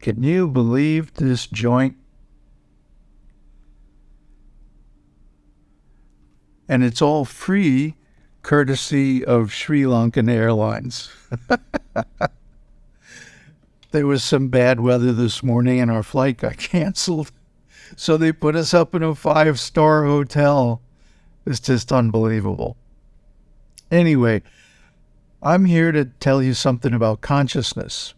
Can you believe this joint? And it's all free courtesy of Sri Lankan Airlines. there was some bad weather this morning and our flight got canceled. So they put us up in a five star hotel. It's just unbelievable. Anyway, I'm here to tell you something about consciousness.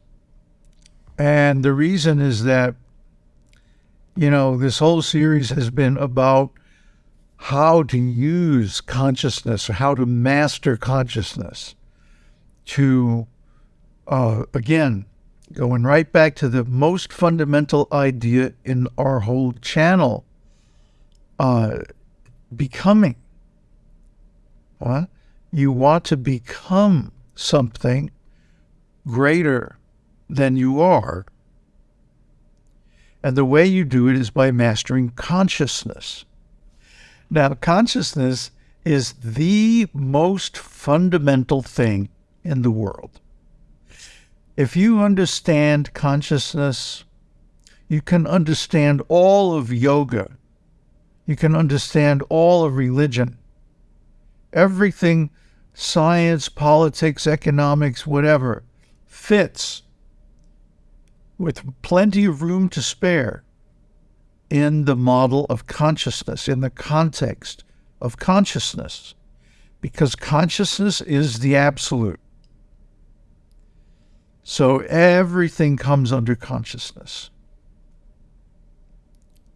And the reason is that, you know, this whole series has been about how to use consciousness or how to master consciousness to, uh, again, going right back to the most fundamental idea in our whole channel uh, becoming. What? You want to become something greater than you are. And the way you do it is by mastering consciousness. Now, consciousness is the most fundamental thing in the world. If you understand consciousness, you can understand all of yoga. You can understand all of religion. Everything, science, politics, economics, whatever, fits with plenty of room to spare in the model of consciousness, in the context of consciousness, because consciousness is the absolute. So everything comes under consciousness.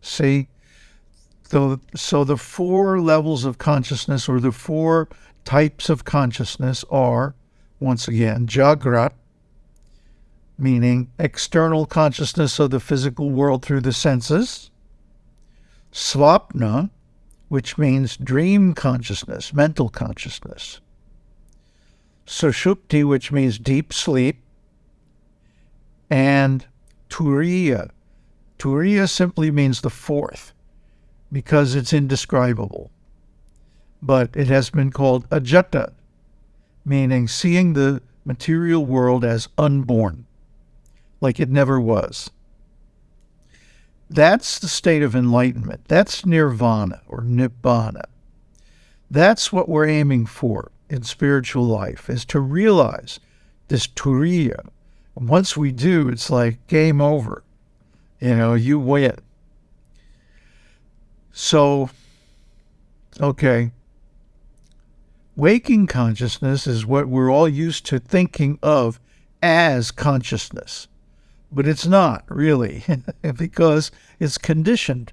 See? So, so the four levels of consciousness or the four types of consciousness are, once again, Jagrat, meaning external consciousness of the physical world through the senses, Swapna, which means dream consciousness, mental consciousness, Sushupti, which means deep sleep, and Turiya. Turiya simply means the fourth because it's indescribable. But it has been called ajata, meaning seeing the material world as unborn, like it never was. That's the state of enlightenment. That's nirvana or nibbana. That's what we're aiming for in spiritual life, is to realize this turiya, once we do, it's like game over. You know, you win. So, okay. Waking consciousness is what we're all used to thinking of as consciousness, but it's not really because it's conditioned.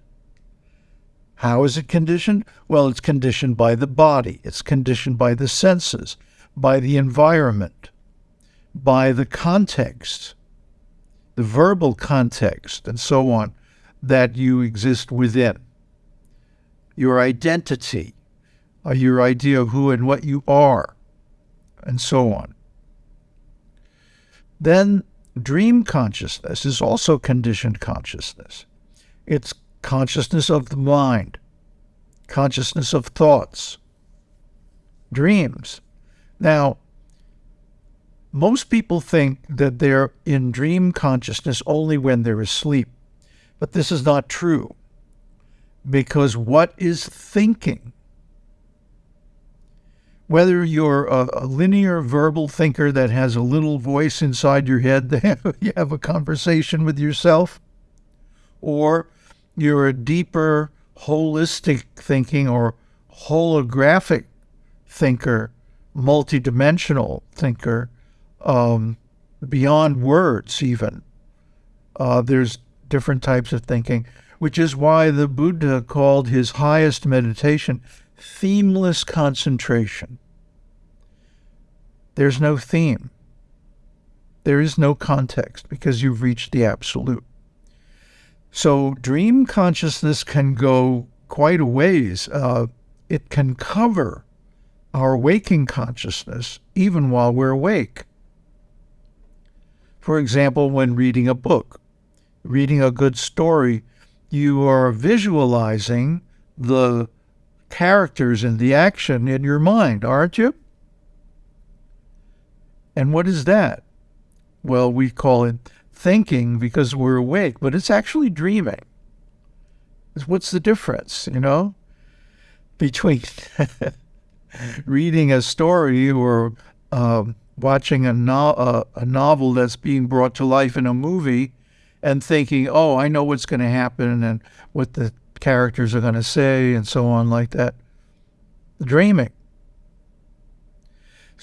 How is it conditioned? Well, it's conditioned by the body, it's conditioned by the senses, by the environment by the context, the verbal context, and so on, that you exist within. Your identity, uh, your idea of who and what you are, and so on. Then dream consciousness is also conditioned consciousness. It's consciousness of the mind, consciousness of thoughts, dreams. Now, most people think that they're in dream consciousness only when they're asleep, but this is not true. Because what is thinking? Whether you're a, a linear verbal thinker that has a little voice inside your head that you have a conversation with yourself, or you're a deeper, holistic thinking or holographic thinker, multidimensional thinker, um, beyond words, even. Uh, there's different types of thinking, which is why the Buddha called his highest meditation themeless concentration. There's no theme. There is no context because you've reached the absolute. So, dream consciousness can go quite a ways. Uh, it can cover our waking consciousness even while we're awake. For example, when reading a book, reading a good story, you are visualizing the characters and the action in your mind, aren't you? And what is that? Well, we call it thinking because we're awake, but it's actually dreaming. What's the difference, you know, between reading a story or um, watching a, no- uh, a novel that's being brought to life in a movie and thinking, oh, I know what's going to happen and what the characters are going to say and so on, like that. Dreaming.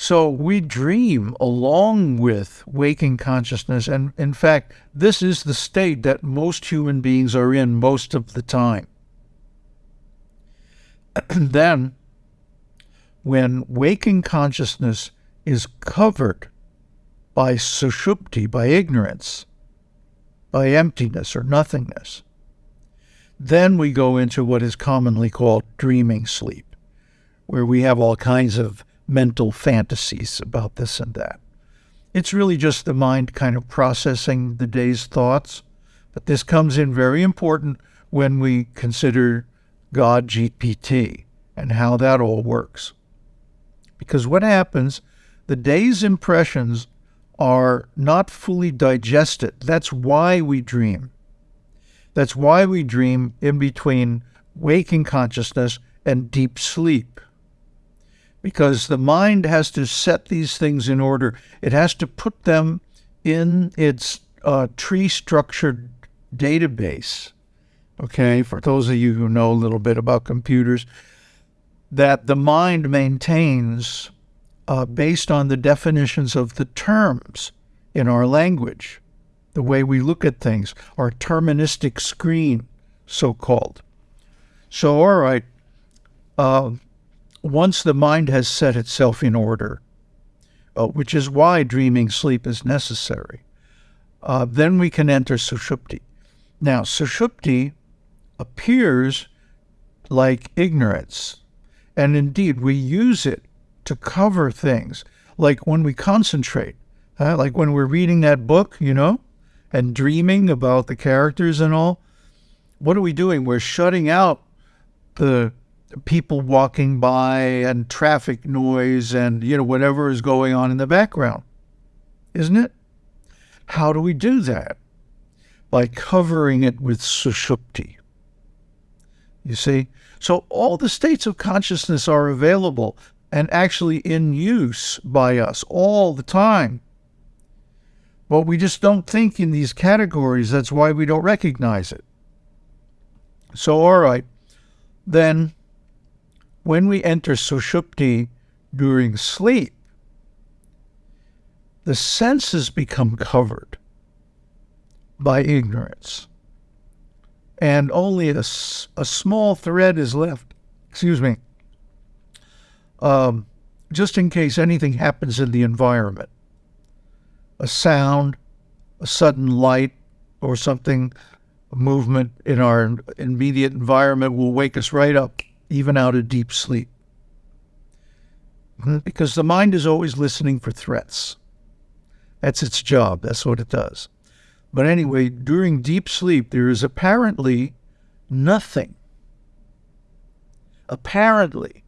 So we dream along with waking consciousness. And in fact, this is the state that most human beings are in most of the time. then, when waking consciousness is covered by sushupti, by ignorance, by emptiness or nothingness, then we go into what is commonly called dreaming sleep, where we have all kinds of mental fantasies about this and that. It's really just the mind kind of processing the day's thoughts. But this comes in very important when we consider God GPT and how that all works. Because what happens, the day's impressions are not fully digested. That's why we dream. That's why we dream in between waking consciousness and deep sleep. Because the mind has to set these things in order, it has to put them in its uh, tree structured database. Okay, for those of you who know a little bit about computers, that the mind maintains uh, based on the definitions of the terms in our language, the way we look at things, our terministic screen, so called. So, all right, uh, once the mind has set itself in order, uh, which is why dreaming sleep is necessary, uh, then we can enter sushupti. Now, sushupti appears like ignorance, and indeed we use it to cover things, like when we concentrate, uh, like when we're reading that book, you know, and dreaming about the characters and all. What are we doing? We're shutting out the people walking by and traffic noise and you know whatever is going on in the background isn't it how do we do that by covering it with sushupti you see so all the states of consciousness are available and actually in use by us all the time. But we just don't think in these categories. That's why we don't recognize it. So, all right, then when we enter sushupti during sleep, the senses become covered by ignorance. And only a, a small thread is left, excuse me, um, just in case anything happens in the environment. A sound, a sudden light, or something, a movement in our immediate environment will wake us right up, even out of deep sleep. Hmm, because the mind is always listening for threats. That's its job, that's what it does. But anyway, during deep sleep, there is apparently nothing. Apparently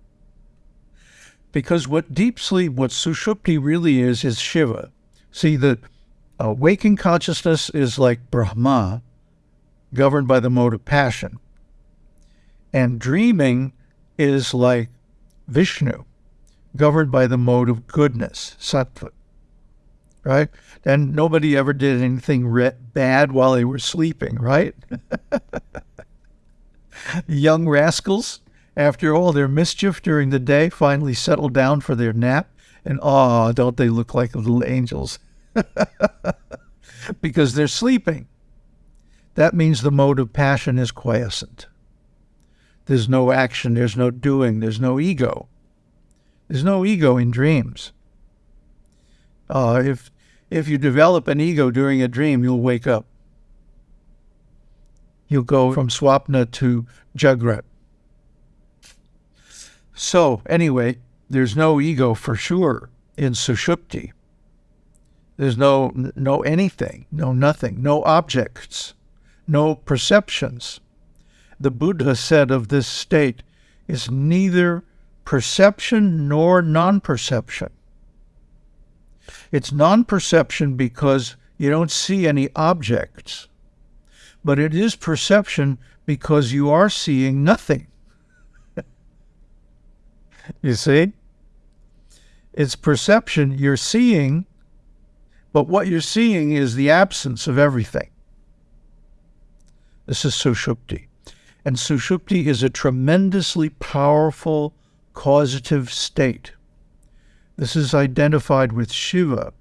because what deep sleep, what sushupti really is, is Shiva. See, the uh, waking consciousness is like Brahma, governed by the mode of passion. And dreaming is like Vishnu, governed by the mode of goodness, sattva. Right? And nobody ever did anything bad while they were sleeping, right? Young rascals after all their mischief during the day, finally settle down for their nap, and ah, don't they look like little angels? because they're sleeping. That means the mode of passion is quiescent. There's no action, there's no doing, there's no ego. There's no ego in dreams. Uh, if if you develop an ego during a dream, you'll wake up. You'll go from swapna to jagrat. So, anyway, there's no ego for sure in Sushupti. There's no, no anything, no nothing, no objects, no perceptions. The Buddha said of this state is neither perception nor non perception. It's non perception because You don't see any objects. But it is perception because you are seeing nothing. you see? It's perception. You're seeing, but what you're seeing is the absence of everything. This is Sushupti. And Sushupti is a tremendously powerful causative state. This is identified with Shiva.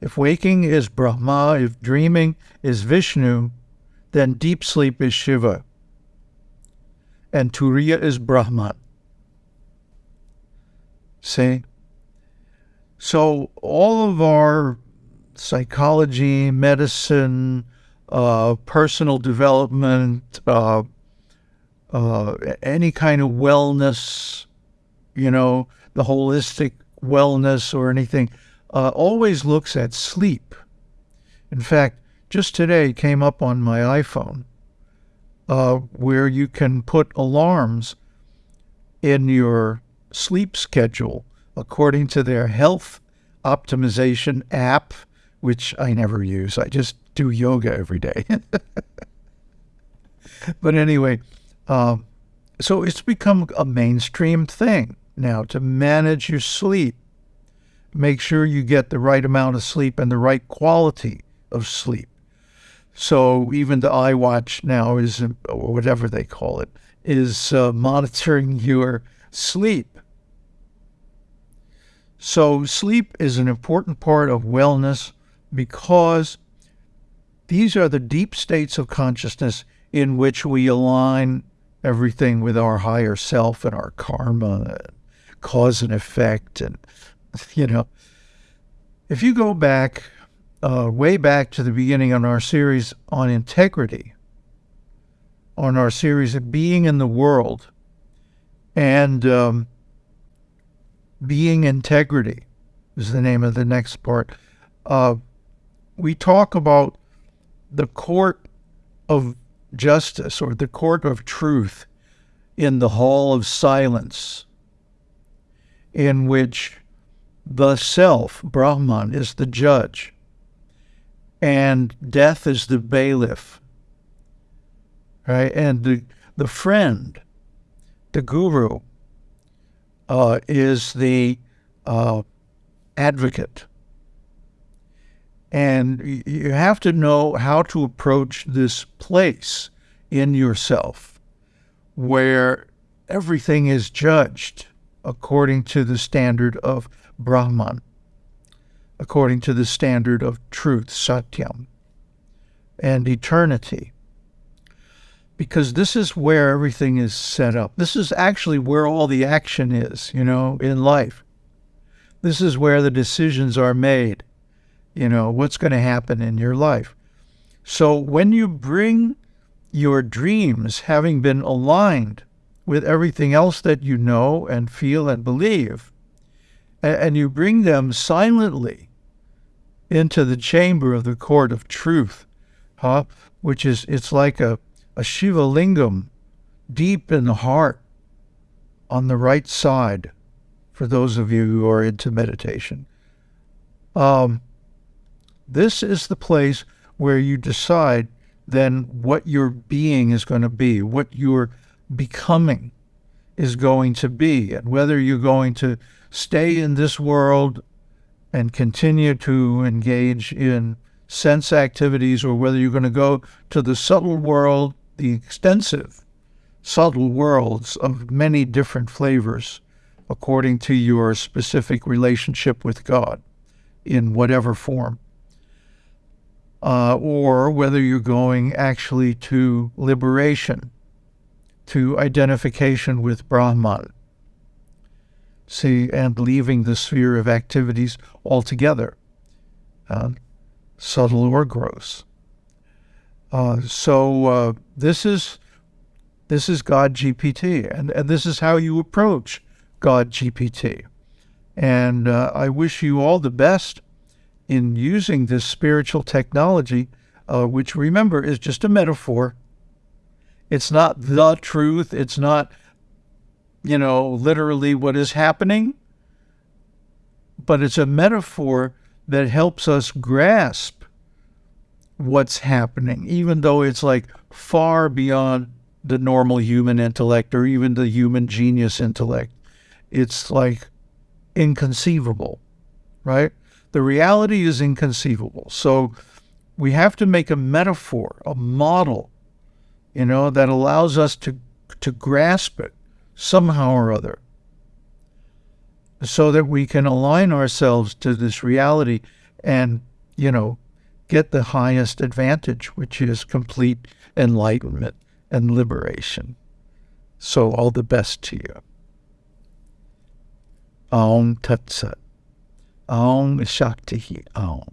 If waking is Brahma, if dreaming is Vishnu, then deep sleep is Shiva. And Turiya is Brahman. See? So all of our psychology, medicine, uh, personal development, uh, uh, any kind of wellness, you know, the holistic wellness or anything, uh, always looks at sleep. In fact, just today came up on my iPhone uh, where you can put alarms in your sleep schedule according to their health optimization app, which I never use. I just do yoga every day. but anyway, um, so it's become a mainstream thing now to manage your sleep. Make sure you get the right amount of sleep and the right quality of sleep. So even the iWatch now is, or whatever they call it, is uh, monitoring your sleep. So sleep is an important part of wellness because these are the deep states of consciousness in which we align everything with our higher self and our karma, and cause and effect. And, you know, if you go back, uh, way back to the beginning on our series on integrity, on our series of being in the world and um, being integrity is the name of the next part. Uh, we talk about the court of justice or the court of truth in the hall of silence, in which the self, Brahman, is the judge, and death is the bailiff, right? And the, the friend, the guru, uh, is the uh, advocate. And you have to know how to approach this place in yourself where everything is judged according to the standard of Brahman, according to the standard of truth, Satyam, and eternity. Because this is where everything is set up. This is actually where all the action is, you know, in life. This is where the decisions are made you know, what's going to happen in your life. So when you bring your dreams, having been aligned with everything else that you know and feel and believe, and you bring them silently into the chamber of the court of truth, huh? which is, it's like a, a Shiva lingam deep in the heart on the right side for those of you who are into meditation. Um, this is the place where you decide then what your being is going to be, what your becoming is going to be, and whether you're going to stay in this world and continue to engage in sense activities or whether you're going to go to the subtle world, the extensive subtle worlds of many different flavors according to your specific relationship with God in whatever form uh, or whether you're going actually to liberation, to identification with Brahman. See, and leaving the sphere of activities altogether, uh, subtle or gross. Uh, so uh, this is this is God GPT, and, and this is how you approach God GPT. And uh, I wish you all the best in using this spiritual technology, uh, which remember is just a metaphor. It's not the truth. It's not, you know, literally what is happening, but it's a metaphor that helps us grasp what's happening, even though it's like far beyond the normal human intellect or even the human genius intellect. It's like inconceivable, right? The reality is inconceivable. So we have to make a metaphor, a model, you know, that allows us to to grasp it somehow or other so that we can align ourselves to this reality and, you know, get the highest advantage, which is complete enlightenment and liberation. So, all the best to you. Aum Tat Sat. Aum Shakti Aum.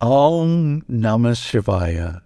Aum Namah Shivaya.